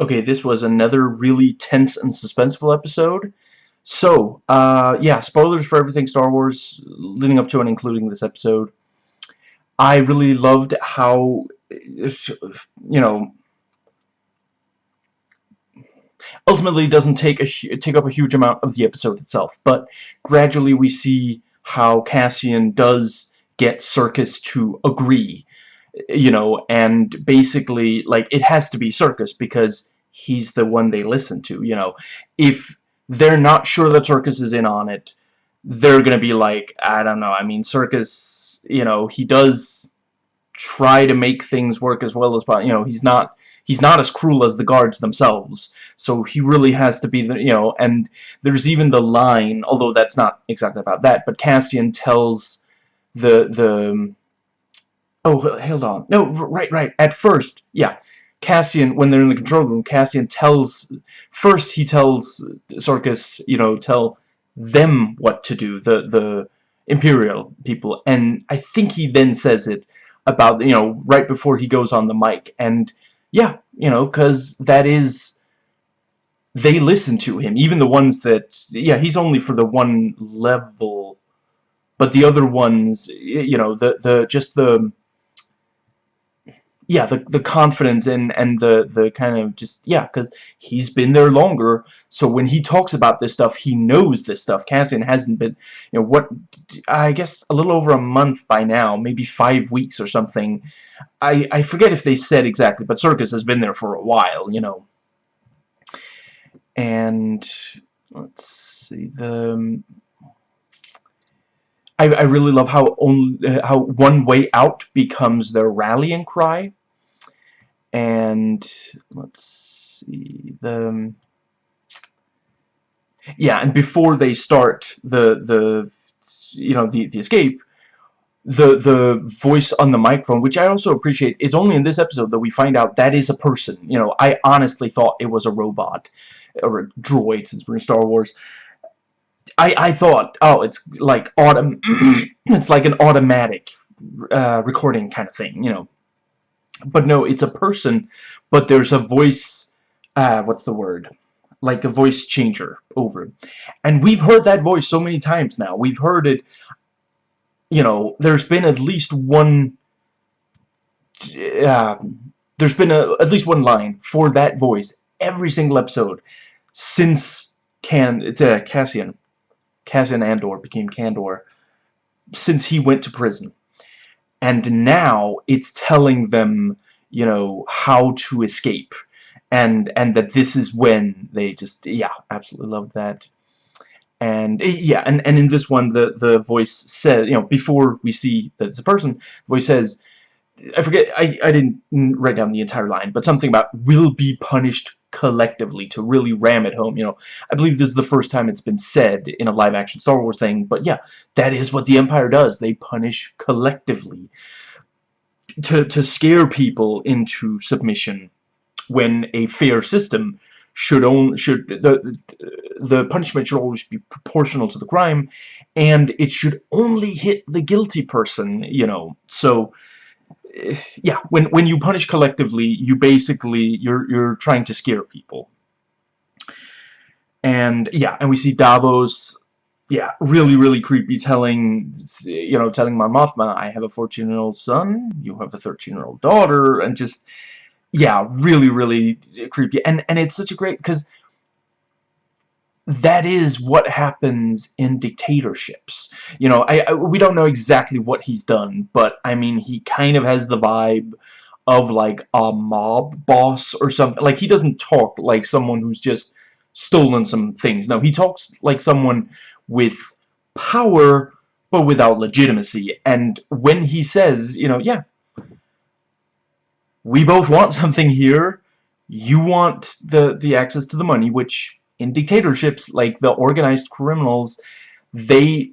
Okay, this was another really tense and suspenseful episode. So, uh, yeah, spoilers for everything Star Wars leading up to and including this episode. I really loved how, you know, ultimately doesn't take a take up a huge amount of the episode itself, but gradually we see how Cassian does get Serkis to agree, you know, and basically, like, it has to be Serkis because he's the one they listen to, you know. If they're not sure that Serkis is in on it, they're gonna be like, I don't know, I mean, Serkis, you know, he does try to make things work as well as possible, you know, he's not he's not as cruel as the guards themselves. So he really has to be the you know and there's even the line although that's not exactly about that but Cassian tells the the oh hold on. No right right. At first yeah Cassian when they're in the control room Cassian tells first he tells Serkis you know tell them what to do the the Imperial people and I think he then says it about you know right before he goes on the mic and yeah, you know, because that is... They listen to him, even the ones that... Yeah, he's only for the one level, but the other ones, you know, the, the just the yeah, the the confidence and and the the kind of just yeah, because he's been there longer. So when he talks about this stuff, he knows this stuff. Cassian hasn't been, you know, what I guess a little over a month by now, maybe five weeks or something. I I forget if they said exactly, but Serkis has been there for a while, you know. And let's see the. Um, I, I really love how only how one way out becomes their rallying cry and let's see the yeah and before they start the the you know the the escape the the voice on the microphone which I also appreciate it's only in this episode that we find out that is a person. You know I honestly thought it was a robot or a droid since we're in Star Wars. I I thought oh it's like autumn it's like an automatic uh, recording kind of thing you know but no, it's a person, but there's a voice, uh, what's the word? Like a voice changer over. And we've heard that voice so many times now. We've heard it, you know, there's been at least one, uh, there's been a, at least one line for that voice every single episode since Can, it's, uh, Cassian, Cassian Andor became Kandor, since he went to prison and now it's telling them you know how to escape. And and that this is when they just yeah absolutely love that. And eh, yeah and and in this one the the voice says you know before we see that it's a person voice says I forget I I didn't write down the entire line but something about will be punished collectively to really ram it home. You know, I believe this is the first time it's been said in a live-action Star Wars thing, but yeah, that is what the Empire does. They punish collectively to, to scare people into submission when a fair system should own should the the punishment should always be proportional to the crime and it should only hit the guilty person you know so Eh, yeah, when when you punish collectively, you basically you're you're trying to scare people. And yeah, and we see Davos, yeah, really really creepy, telling you know telling Mon Mothma, I have a 14 year old son, you have a 13 year old daughter, and just yeah, really really creepy. And and it's such a great because that is what happens in dictatorships. You know, I, I, we don't know exactly what he's done, but I mean, he kind of has the vibe of like a mob boss or something. Like he doesn't talk like someone who's just stolen some things. No, he talks like someone with power but without legitimacy. And when he says, you know, yeah, we both want something here. You want the the access to the money, which in dictatorships, like the organized criminals, they,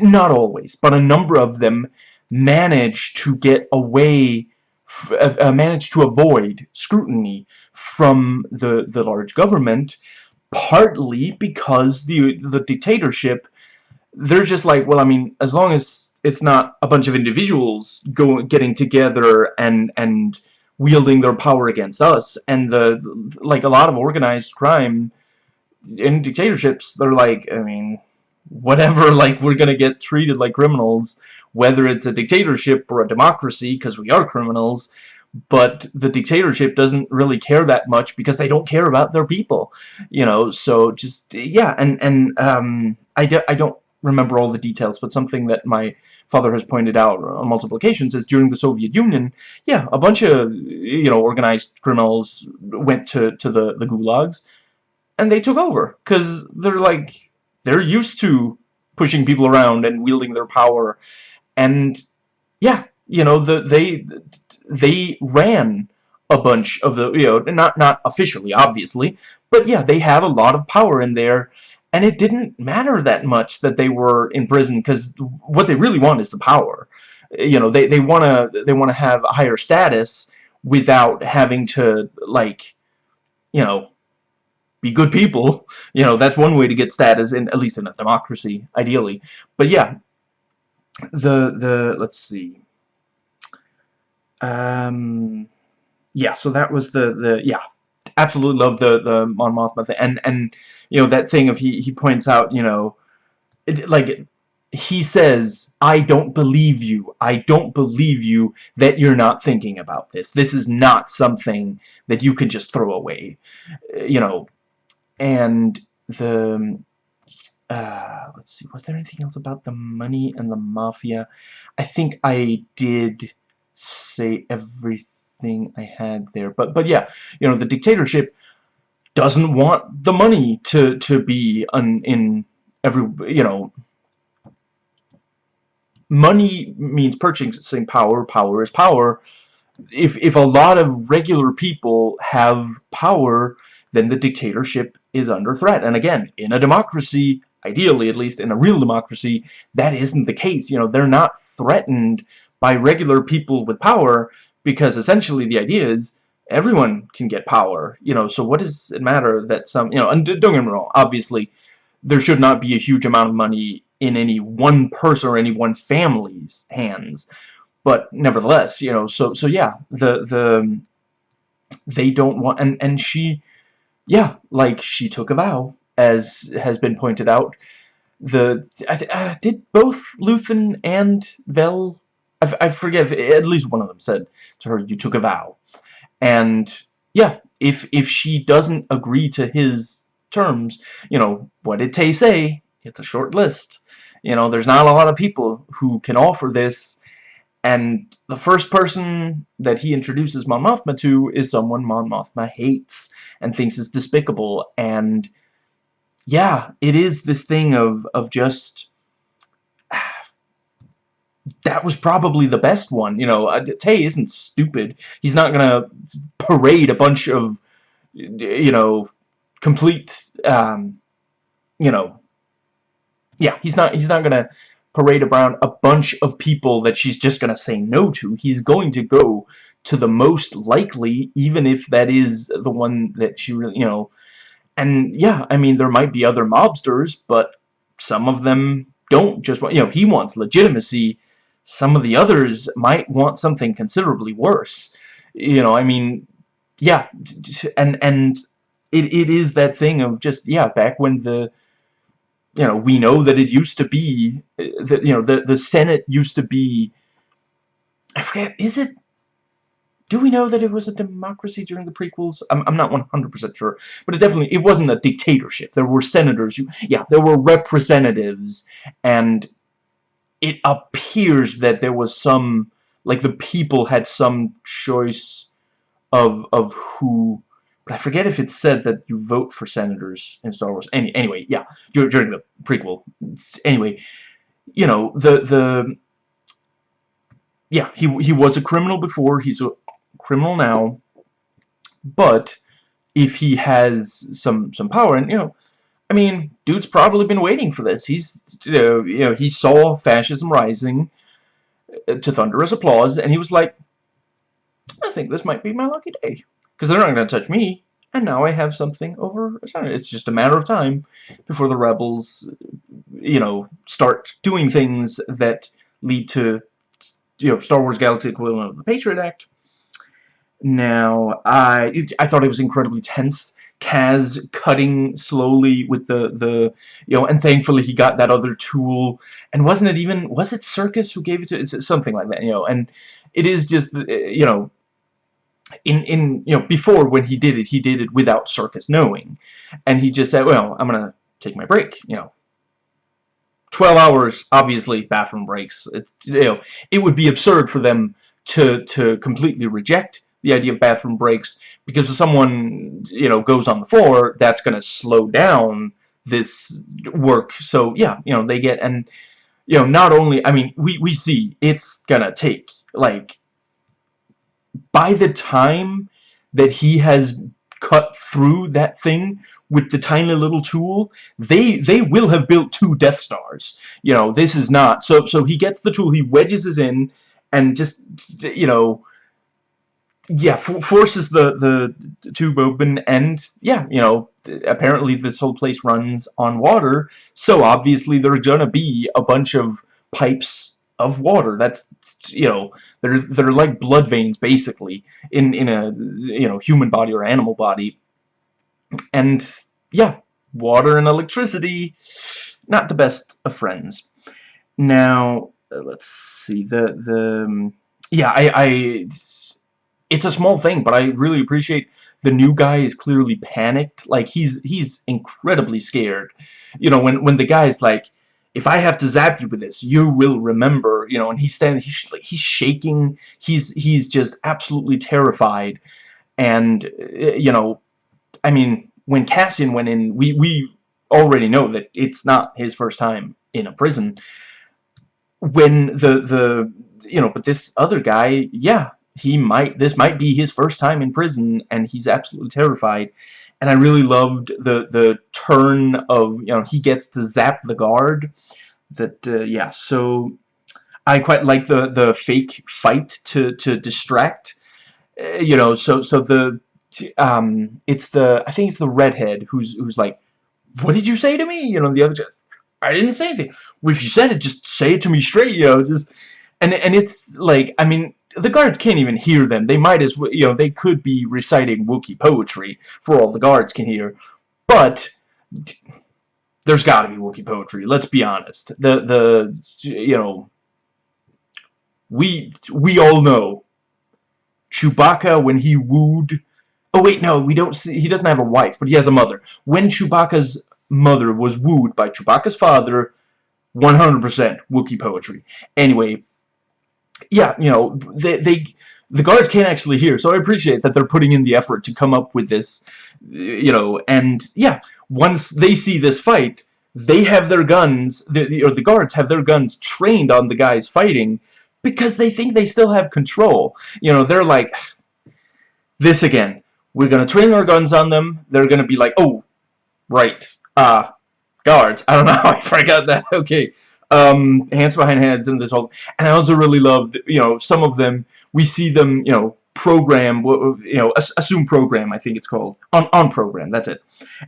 not always, but a number of them manage to get away, uh, uh, manage to avoid scrutiny from the, the large government, partly because the, the dictatorship, they're just like, well, I mean, as long as it's not a bunch of individuals go, getting together and, and wielding their power against us and the like a lot of organized crime in dictatorships they're like I mean whatever like we're gonna get treated like criminals whether it's a dictatorship or a democracy because we are criminals but the dictatorship doesn't really care that much because they don't care about their people you know? So just yeah and and um I, do, I don't remember all the details but something that my father has pointed out on multiple occasions is during the Soviet Union yeah a bunch of you know organized criminals went to to the the gulags and they took over because they're like they're used to pushing people around and wielding their power. And yeah you know the they they ran a bunch of the you know not not officially obviously but yeah they had a lot of power in there. And it didn't matter that much that they were in prison because what they really want is the power. You know they they want to they want to have a higher status without having to like you know be good people. You know that's one way to get status in at least in a democracy ideally. But yeah the the let's see. Um yeah so that was the the yeah. Absolutely love the the Mon Mothma thing. And and you know that thing of he he points out you know it, like he says I don't believe you. I don't believe you that you're not thinking about this. This is not something that you can just throw away. You know and the uh, let's see, was there anything else about the money and the mafia? I think I did say everything I had there. But but yeah, you know, the dictatorship doesn't want the money to to be in every you know money means purchasing power power is power if if a lot of regular people have power then the dictatorship is under threat. And again in a democracy ideally at least in a real democracy that isn't the case. You know they're not threatened by regular people with power because essentially the idea is everyone can get power. You know so what does it matter that some you know and don't get me wrong obviously there should not be a huge amount of money in any one person or any one family's hands. But nevertheless you know so so yeah the the they don't want and and she yeah like she took a vow as has been pointed out. The I uh, did both Luthen and Vel. I, I forget. At least one of them said to her, "You took a vow," and yeah, if if she doesn't agree to his terms, you know, what did Tay say? It's a short list. You know, there's not a lot of people who can offer this, and the first person that he introduces Mon Mothma to is someone Mon Mothma hates and thinks is despicable, and yeah, it is this thing of of just that was probably the best one. You know, uh, Tay isn't stupid. He's not gonna parade a bunch of you know complete um, you know yeah he's not he's not gonna parade around a bunch of people that she's just gonna say no to he's going to go to the most likely even if that is the one that she really you know and yeah, I mean, there might be other mobsters, but some of them don't just want, you know, he wants legitimacy. Some of the others might want something considerably worse. You know, I mean, yeah, and, and it, it is that thing of just, yeah, back when the, you know, we know that it used to be, that, you know, the, the Senate used to be, I forget, is it do we know that it was a democracy during the prequels? I'm, I'm not 100% sure. But it definitely, it wasn't a dictatorship. There were senators. You, yeah, there were representatives. And it appears that there was some, like the people had some choice of, of who, but I forget if it said that you vote for senators in Star Wars. Any, anyway, yeah, during the prequel. Anyway, you know, the, the, yeah, he, he was a criminal before, he's a criminal now, but if he has some some power, and you know, I mean, dude's probably been waiting for this. He's you know, you know he saw fascism rising uh, to thunderous applause, and he was like, I think this might be my lucky day because they're not going to touch me. And now I have something over It's just a matter of time before the rebels, you know, start doing things that lead to, you know, Star Wars Galaxy equivalent of the Patriot Act Now, I I thought it was incredibly tense. Kaz cutting slowly with the the you know, and thankfully he got that other tool. And wasn't it even was it Serkis who gave it to? It's something like that, you know. And it is just you know, in in you know before when he did it, he did it without Serkis knowing, and he just said, well, I'm gonna take my break, you know. 12 hours, obviously, bathroom breaks. It, you know, it would be absurd for them to to completely reject the idea of bathroom breaks because if someone you know goes on the floor that's to slow down this work so yeah you know they get and you know not only I mean we we see it's gonna take like by the time that he has cut through that thing with the tiny little tool they they will have built two Death Stars. You know this is not so so he gets the tool he wedges it in and just you know yeah forces the the tube open and yeah you know apparently this whole place runs on water so obviously there's gonna be a bunch of pipes of water that's you know they're they're like blood veins basically in in a you know human body or animal body and yeah water and electricity not the best of friends now let's see the the um, yeah I I it's a small thing, but I really appreciate the new guy is clearly panicked. Like he's he's incredibly scared. You know, when when the guy's like, if I have to zap you with this, you will remember. You know, and he's standing, he's he's shaking. He's he's just absolutely terrified. And uh, you know, I mean, when Cassian went in, we we already know that it's not his first time in a prison. When the the you know, but this other guy, yeah, he might this might be his first time in prison and he's absolutely terrified and I really loved the the turn of you know he gets to zap the guard that uh, yeah so I quite like the the fake fight to to distract uh, you know so so the um it's the I think it's the redhead who's who's like what did you say to me? You know the other I didn't say anything. Well, if you said it just say it to me straight you know just and and it's like I mean the guards can't even hear them. They might as well, you know, they could be reciting Wookiee poetry for all the guards can hear. But there's got to be Wookiee poetry. Let's be honest. The the you know we we all know Chewbacca when he wooed. Oh wait, no, we don't see. He doesn't have a wife, but he has a mother. When Chewbacca's mother was wooed by Chewbacca's father, 100% Wookiee poetry. Anyway, yeah, you know, they, they the guards can't actually hear, so I appreciate that they're putting in the effort to come up with this, you know, and yeah, once they see this fight, they have their guns, the, or the guards have their guns trained on the guys fighting because they think they still have control. You know, they're like, this again, we're gonna train our guns on them, they're gonna be like, oh, right, uh, guards, I don't know, I forgot that, okay, um, hands behind heads and this whole and I also really loved you know some of them we see them you know program you know assume program I think it's called on on program that's it.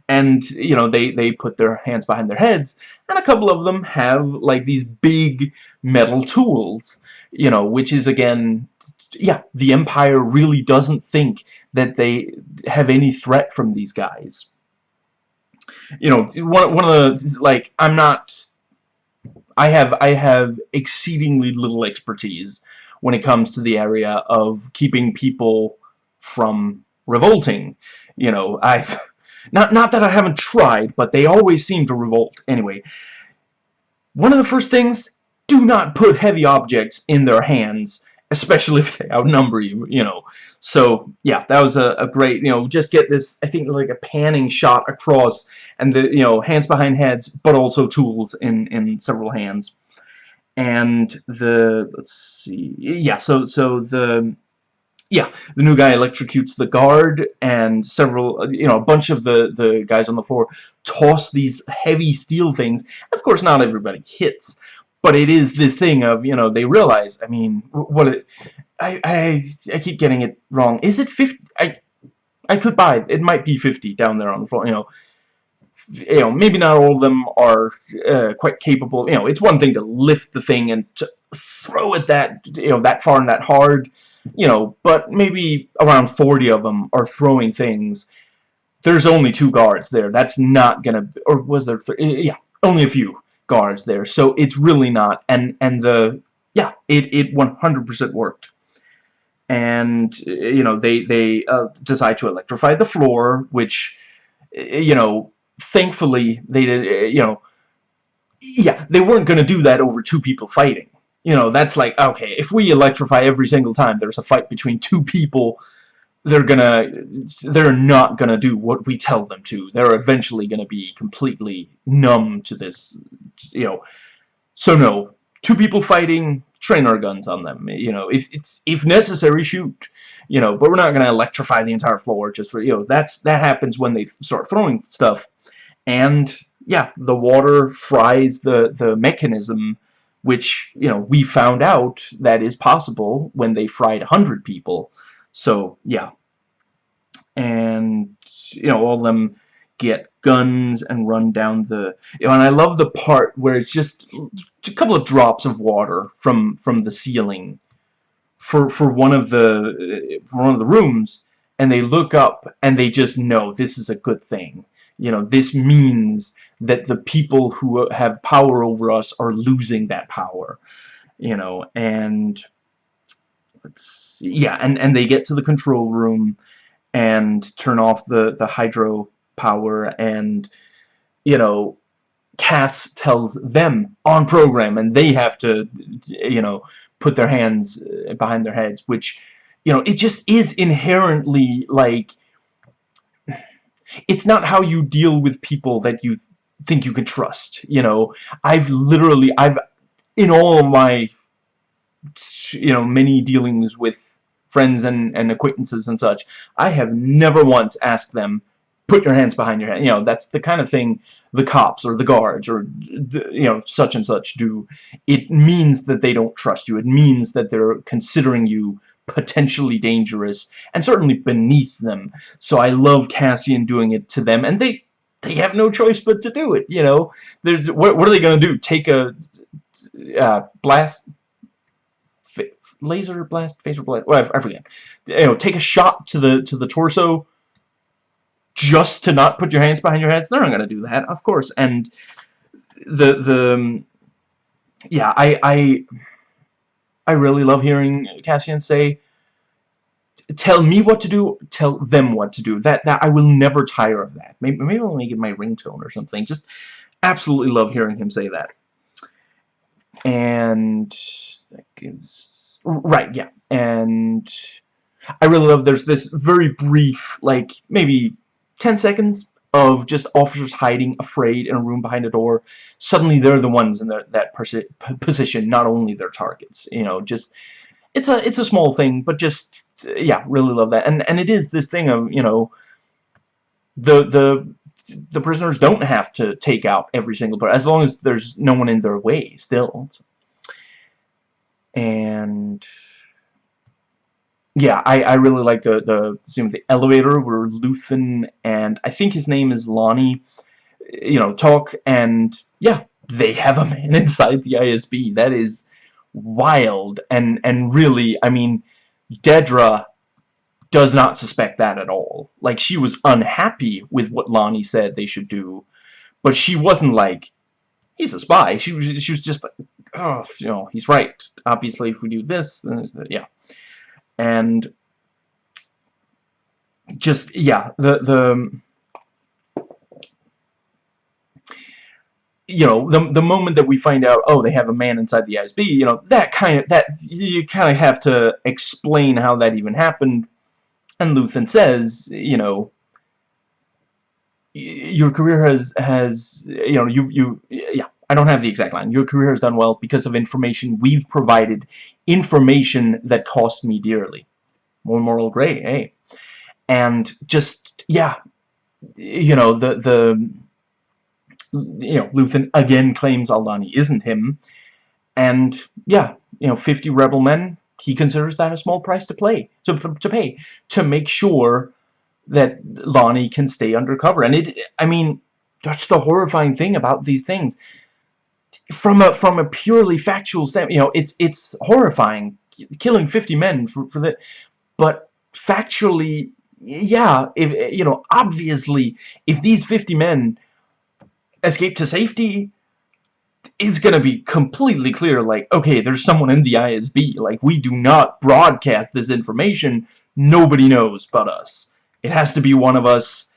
And you know they they put their hands behind their heads and a couple of them have like these big metal tools you know which is again yeah the Empire really doesn't think that they have any threat from these guys. You know one, one of the like I'm not I have I have exceedingly little expertise when it comes to the area of keeping people from revolting. You know, I've not not that I haven't tried, but they always seem to revolt. Anyway, one of the first things, do not put heavy objects in their hands, especially if they outnumber you, you know. So, yeah, that was a, a great, you know, just get this, I think, like a panning shot across, and the, you know, hands behind heads, but also tools in, in several hands. And the, let's see, yeah, so, so the, yeah, the new guy electrocutes the guard, and several, you know, a bunch of the, the guys on the floor toss these heavy steel things. Of course, not everybody hits, but it is this thing of, you know, they realize, I mean, what it, I, I, I keep getting it wrong. Is it 50? I, I could buy it. Might be 50 down there on the floor, you know. You know, maybe not all of them are uh, quite capable. You know, it's one thing to lift the thing and throw it that, you know, that far and that hard. you know, but maybe around 40 of them are throwing things. There's only two guards there. That's not gonna, or was there, yeah, only a few guards there. So it's really not, and, and the, yeah, it, it 100% worked. And, you know, they, they uh, decide to electrify the floor, which, you know, thankfully they did, you know, yeah, they weren't going to do that over two people fighting. You know, that's like, okay, if we electrify every single time there's a fight between two people, they're gonna, they're not gonna do what we tell them to. They're eventually gonna be completely numb to this, you know. So no, two people fighting, train our guns on them. You know, if it's if necessary, shoot. You know, but we're not gonna electrify the entire floor just for you know. That's that happens when they start throwing stuff, and yeah, the water fries the, the mechanism, which, you know, we found out that is possible when they fried 100 people. So, yeah. And, you know, all of them get guns and run down the... You know, and I love the part where it's just a couple of drops of water from, from the ceiling for, for one of the, for one of the rooms, and they look up and they just know this is a good thing you know, this means that the people who have power over us are losing that power. You know, and let's see, yeah, and and they get to the control room and turn off the the hydro power and you know Cass tells them on program and they have to you know put their hands uh, behind their heads which you know it just is inherently like it's not how you deal with people that you think you can trust you know? I've literally I've in all my you know many dealings with friends and, and acquaintances and such I have never once asked them put your hands behind your head you know that's the kind of thing the cops or the guards or the, you know such and such do it means that they don't trust you it means that they're considering you potentially dangerous and certainly beneath them. So I love Cassian doing it to them, and they they have no choice but to do it. You know, there's what, what are they going to do? Take a uh, blast, laser blast, phaser blast. Well, I forget. You know, take a shot to the to the torso just to not put your hands behind your heads. They're not going to do that, of course. And the the um, yeah, I I I really love hearing Cassian say, tell me what to do, tell them what to do. That that I will never tire of that. Maybe, maybe I'll make it my ringtone or something. Just absolutely love hearing him say that. And that gives right, yeah. And I really love there's this very brief, like maybe 10 seconds of just officers hiding afraid in a room behind a door suddenly they're the ones in their, that position not only their targets you know just it's a it's a small thing but just yeah really love that and and it is this thing of you know the the the prisoners don't have to take out every single person as long as there's no one in their way still and yeah, I, I really like the, the scene with the elevator where Luthen and I think his name is Lonni, you know, talk and yeah, they have a man inside the ISB. That is wild and and really, I mean, Dedra does not suspect that at all. Like she was unhappy with what Lonni said they should do, but she wasn't like he's a spy. She was she was just like, oh, you know, he's right. Obviously, if we do this, then yeah and just yeah the the um, you know the the moment that we find out oh they have a man inside the ISB you know that kind of that you kind of have to explain how that even happened and Luthen says you know your career has has you know you you yeah I don't have the exact line. Your career has done well because of information we've provided. Information that cost me dearly. More moral gray, eh? And just, yeah, you know, the, the, you know, Luthen again claims Aldhani isn't him. And, yeah, you know, 50 rebel men, he considers that a small price to play, to, to pay, to make sure that Lonni can stay undercover. And it, I mean, that's the horrifying thing about these things from a from a purely factual standpoint, you know, it's it's horrifying. killing 50 men for, for that. But factually, yeah, if, you know, obviously, if these 50 men escape to safety, it's gonna be completely clear, like, okay, there's someone in the ISB, like, we do not broadcast this information, nobody knows but us. It has to be one of us,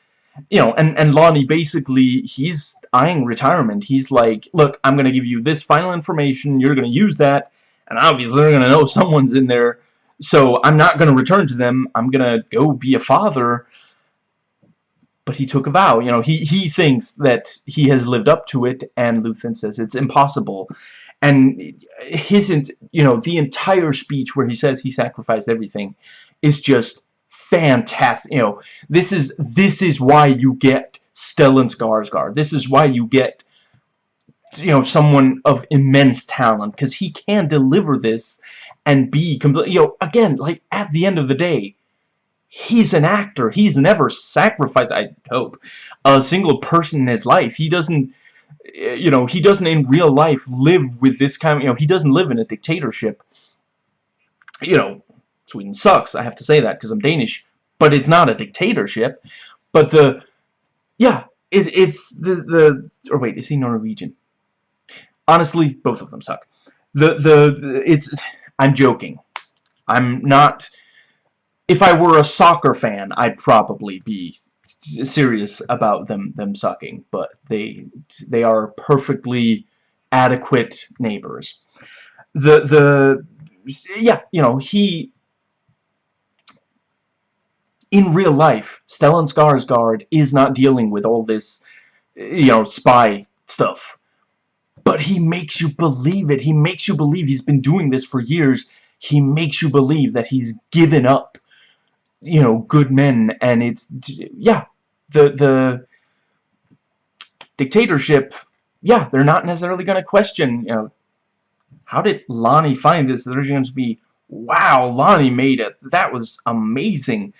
you know, and, and Lonni basically, he's eyeing retirement. He's like, look, I'm gonna give you this final information, you're gonna use that, and obviously they're gonna know someone's in there, so I'm not gonna return to them, I'm gonna go be a father, but he took a vow. You know, he, he thinks that he has lived up to it, and Luthen says it's impossible. And his, you know, the entire speech where he says he sacrificed everything is just fantastic. You know, this is this is why you get Stellan Skarsgård. This is why you get you know someone of immense talent because he can deliver this and be complete. You know, again, like at the end of the day, he's an actor. He's never sacrificed, I hope, a single person in his life. He doesn't, eh, you know, he doesn't in real life live with this kind of, you know, he doesn't live in a dictatorship. You know, Sweden sucks, I have to say that because I'm Danish, but it's not a dictatorship. But the, yeah, it, it's the, the, or wait, is he Norwegian? Honestly, both of them suck. The, the, the it's, I'm joking. I'm not if I were a soccer fan, I'd probably be serious about them them sucking, but they they are perfectly adequate neighbors. The the yeah, you know, he in real life, Stellan Skarsgård is not dealing with all this you know, spy stuff. But he makes you believe it. He makes you believe he's been doing this for years. He makes you believe that he's given up you know, good men, and it's, yeah, the, the dictatorship, yeah, they're not necessarily going to question, you know, how did Lonni find this? There's going to be, wow, Lonni made it. That was amazing.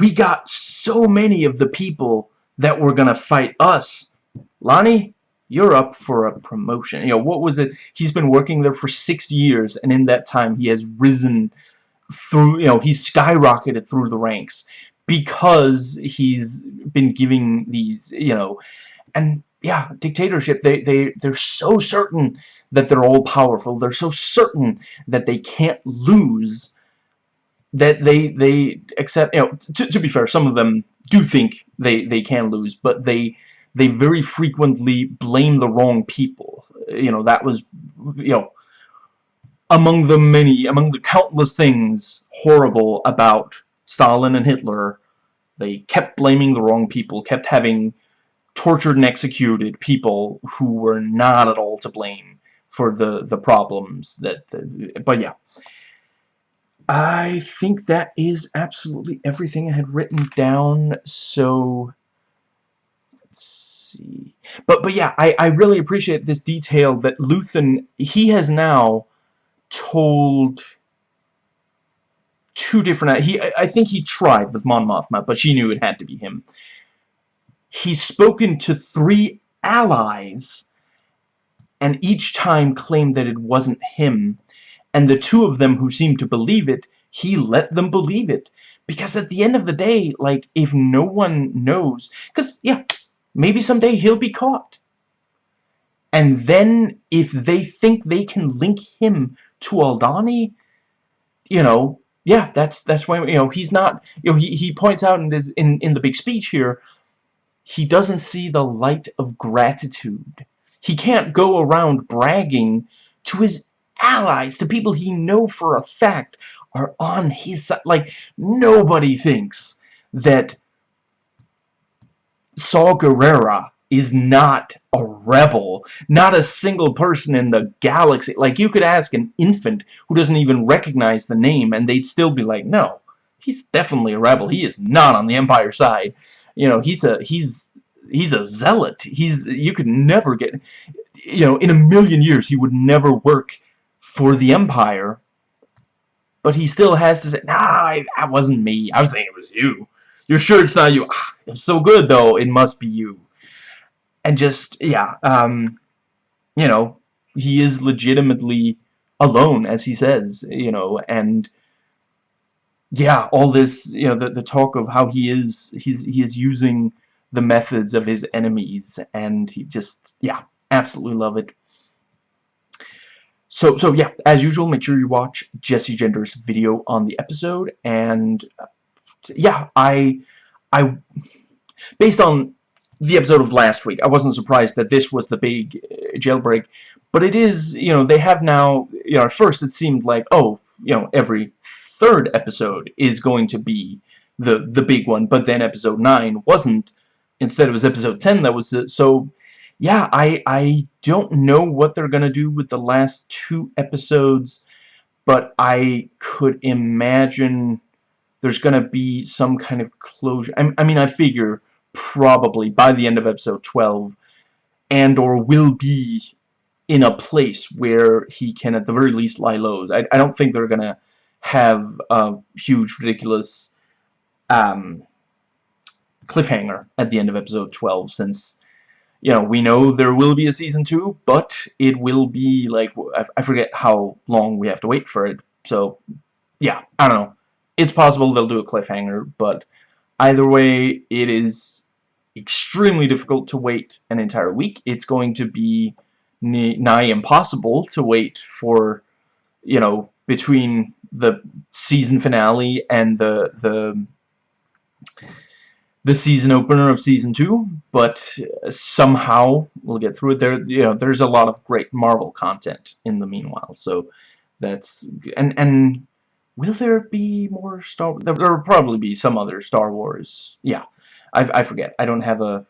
We got so many of the people that were going to fight us. Lonni, you're up for a promotion. You know, what was it? He's been working there for six years, and in that time he has risen through, you know, he's skyrocketed through the ranks because he's been giving these, you know, and yeah, dictatorship, they, they, they're so certain that they're all powerful. They're so certain that they can't lose that they, they accept, you know, to, to be fair, some of them do think they, they can lose, but they, they very frequently blame the wrong people. You know, that was, you know, among the many, among the countless things horrible about Stalin and Hitler, they kept blaming the wrong people, kept having tortured and executed people who were not at all to blame for the, the problems that, the, but yeah. I think that is absolutely everything I had written down, so let's see. But, but yeah, I, I really appreciate this detail that Luthen, he has now told two different... He, I think he tried with Mon Mothma, but she knew it had to be him. He's spoken to three allies, and each time claimed that it wasn't him. And the two of them who seemed to believe it, he let them believe it. Because at the end of the day, like, if no one knows... Because, yeah, maybe someday he'll be caught. And then, if they think they can link him to Aldhani, you know, yeah, that's that's why you know he's not. You know, he he points out in this in in the big speech here, he doesn't see the light of gratitude. He can't go around bragging to his allies, to people he know for a fact are on his side. Like nobody thinks that Saw Gerrera is not a rebel. Not a single person in the galaxy. Like, you could ask an infant who doesn't even recognize the name, and they'd still be like, no, he's definitely a rebel. He is not on the Empire side. You know, he's a, he's, he's a zealot. He's, you could never get, you know, in a million years, he would never work for the Empire. But he still has to say, nah, that wasn't me. I was thinking it was you. You're sure it's not you? Ah, it's so good, though. It must be you and just yeah um you know he is legitimately alone, as he says, you know, and yeah, all this, you know, the, the talk of how he is, he's, he is using the methods of his enemies, and he just, yeah, absolutely love it. So, so yeah, as usual, make sure you watch Jessie Gender's video on the episode, and yeah, I, I, based on the episode of last week, I wasn't surprised that this was the big uh, jailbreak, but it is, you know, they have now, you know, at first it seemed like, oh, you know, every third episode is going to be the, the big one, but then episode 9 wasn't, instead it was episode 10 that was, so, yeah, I, I don't know what they're going to do with the last two episodes, but I could imagine there's going to be some kind of closure. I, I mean, I figure probably by the end of episode 12 Andor will be in a place where he can at the very least lie low. I, I don't think they're going to have a huge, ridiculous um, cliffhanger at the end of episode 12 since you know, we know there will be a season 2, but it will be, like, I forget how long we have to wait for it. So, yeah, I don't know. It's possible they'll do a cliffhanger, but either way, it is extremely difficult to wait an entire week. It's going to be nigh impossible to wait for, you know, between the season finale and the, the the season opener of season two, but somehow we'll get through it. There, you know, there's a lot of great Marvel content in the meanwhile, so that's and and will there be more Star? There will probably be some other Star Wars. Yeah, I I forget. I don't have a.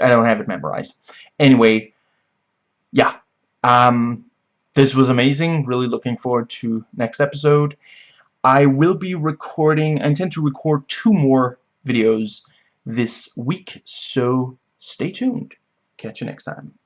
I don't have it memorized. Anyway, yeah. Um, this was amazing. Really looking forward to next episode. I will be recording, I intend to record two more videos this week, so stay tuned. Catch you next time.